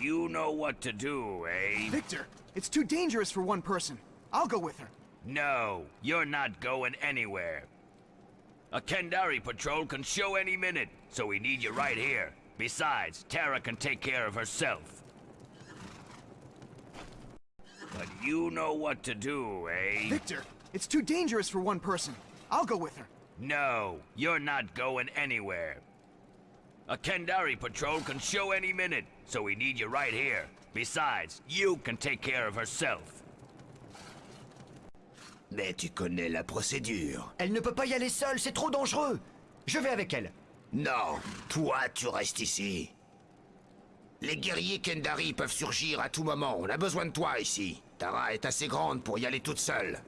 You know what to do, eh? Victor, it's too dangerous for one person. I'll go with her. No, you're not going anywhere. A Kendari patrol can show any minute, so we need you right here. Besides, Tara can take care of herself. But you know what to do, eh? Victor, it's too dangerous for one person. I'll go with her. No, you're not going anywhere. A Kendari patrol can show any minute, so we need you right here. Besides, you can take care of herself. Mais tu connais la procédure. Elle ne peut pas y aller seule, c'est trop dangereux. Je vais avec elle. Non, toi tu restes ici. Les guerriers Kendari peuvent surgir à tout moment, on a besoin de toi ici. Tara est assez grande pour y aller toute seule.